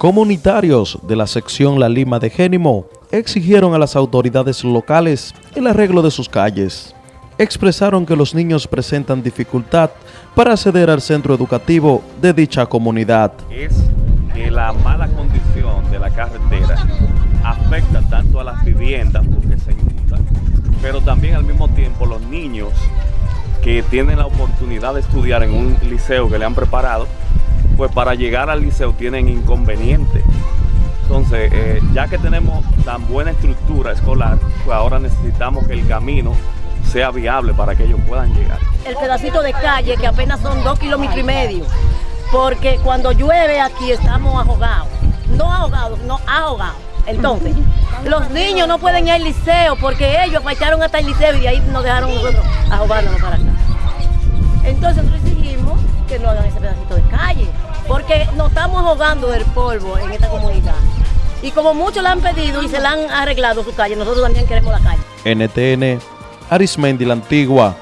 Comunitarios de la sección La Lima de Génimo exigieron a las autoridades locales el arreglo de sus calles. Expresaron que los niños presentan dificultad para acceder al centro educativo de dicha comunidad. Es que la mala condición de la carretera afecta tanto a las viviendas porque se inundan, pero también al mismo tiempo los niños que tienen la oportunidad de estudiar en un liceo que le han preparado, pues para llegar al liceo tienen inconvenientes. Entonces, eh, ya que tenemos tan buena estructura escolar, pues ahora necesitamos que el camino sea viable para que ellos puedan llegar. El pedacito de calle, que apenas son dos kilómetros y medio, porque cuando llueve aquí estamos ahogados. No ahogados, no ahogados. Entonces, los niños no pueden ir al liceo porque ellos fallaron hasta el liceo y de ahí nos dejaron nosotros ahogándonos para acá. Entonces porque nos estamos ahogando del polvo en esta comunidad. Y como muchos la han pedido y se la han arreglado su calle, nosotros también queremos la calle. NTN, Arismendi la Antigua.